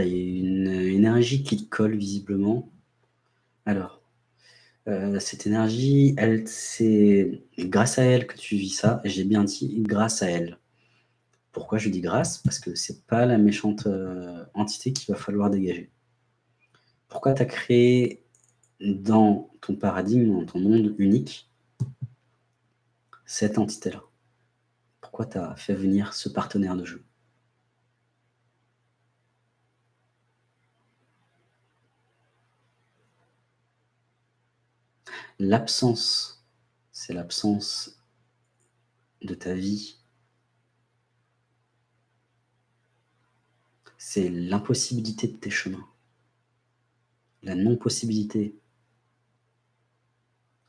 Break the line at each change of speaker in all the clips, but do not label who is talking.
énergie qui te colle visiblement. Alors, euh, cette énergie, elle, c'est grâce à elle que tu vis ça. J'ai bien dit grâce à elle. Pourquoi je dis grâce? Parce que c'est pas la méchante euh, entité qu'il va falloir dégager. Pourquoi tu as créé dans ton paradigme, dans ton monde unique, cette entité-là? Pourquoi tu as fait venir ce partenaire de jeu? L'absence, c'est l'absence de ta vie. C'est l'impossibilité de tes chemins. La non-possibilité.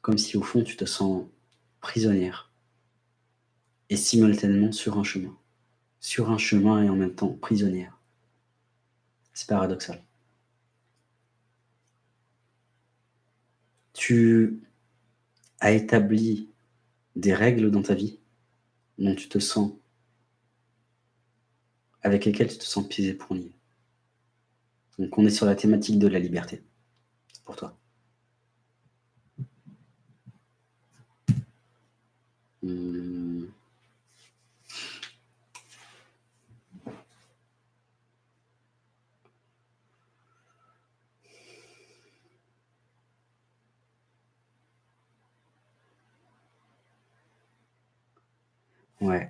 Comme si au fond tu te sens prisonnière. Et simultanément sur un chemin. Sur un chemin et en même temps prisonnière. C'est paradoxal. Tu as établi des règles dans ta vie dont tu te sens, avec lesquelles tu te sens pisé pour nier. Donc on est sur la thématique de la liberté, pour toi. Ouais.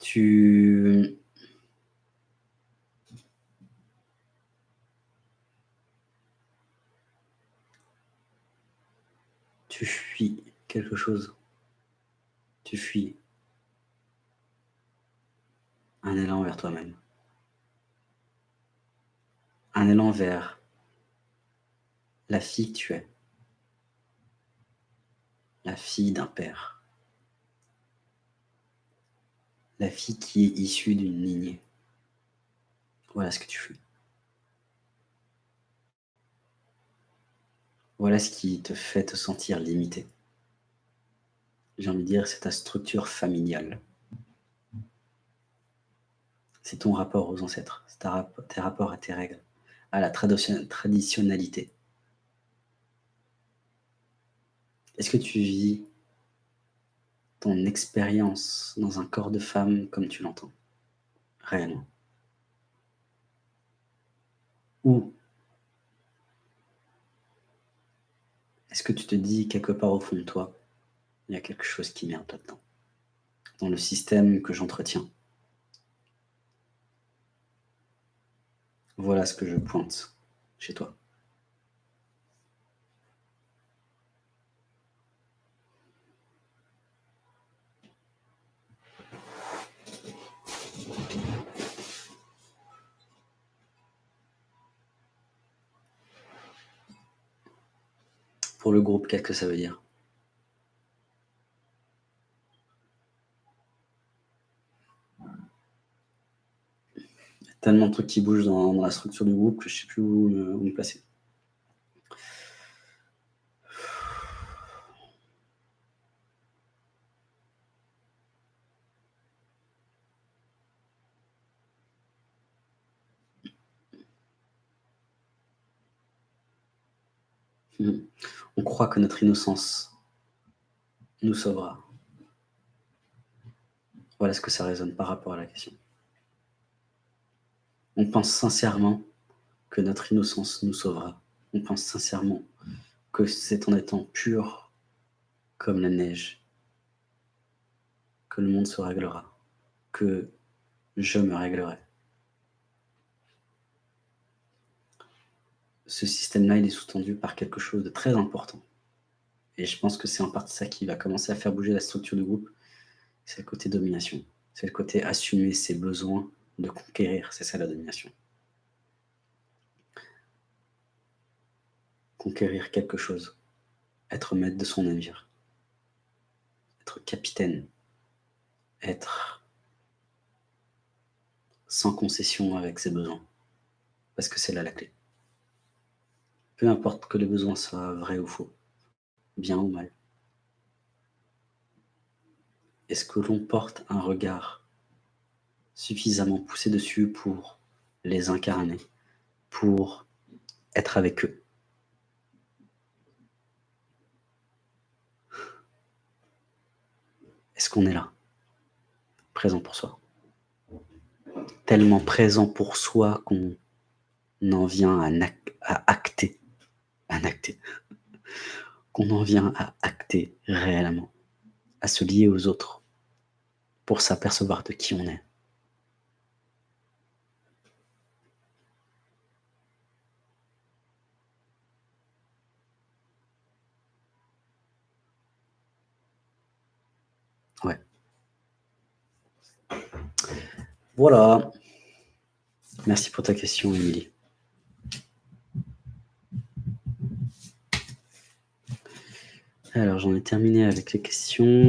Tu tu fuis quelque chose. Tu fuis un élan vers toi-même. Un élan vers la fille que tu es. La fille d'un père. La fille qui est issue d'une lignée. Voilà ce que tu fais. Voilà ce qui te fait te sentir limité. J'ai envie de dire, c'est ta structure familiale. C'est ton rapport aux ancêtres, c'est tes rapports à tes règles, à la traditionnalité. Est-ce que tu vis ton expérience dans un corps de femme comme tu l'entends Réellement? Ou est-ce que tu te dis quelque part au fond de toi, il y a quelque chose qui merde là-dedans, dans le système que j'entretiens? Voilà ce que je pointe chez toi. Pour le groupe, qu'est-ce que ça veut dire? Tellement de trucs qui bougent dans, la structure du groupe que je ne sais plus où, où me placer. Hmm. On croit que notre innocence nous sauvera. Voilà ce que ça résonne par rapport à la question. On pense sincèrement que notre innocence nous sauvera. On pense sincèrement que c'est en étant pur comme la neige que le monde se réglera, que je me réglerai. Ce système-là, il est sous-tendu par quelque chose de très important. Et je pense que c'est en partie ça qui va commencer à faire bouger la structure du groupe. C'est le côté domination. C'est le côté assumer ses besoins de conquérir. C'est ça la domination. Conquérir quelque chose. Être maître de son navire. Être capitaine. Être sans concession avec ses besoins. Parce que c'est là la clé. Peu importe que les besoins soient vrais ou faux, bien ou mal. est-ce que l'on porte un regard suffisamment poussé dessus pour les incarner, pour être avec eux? Est-ce qu'on est là Présent pour soi? Tellement présent pour soi qu'on en vient à acter, qu'on en vient à acter réellement, à se lier aux autres pour s'apercevoir de qui on est. Ouais. Voilà. Merci pour ta question, Émilie. Alors, j'en ai terminé avec les questions.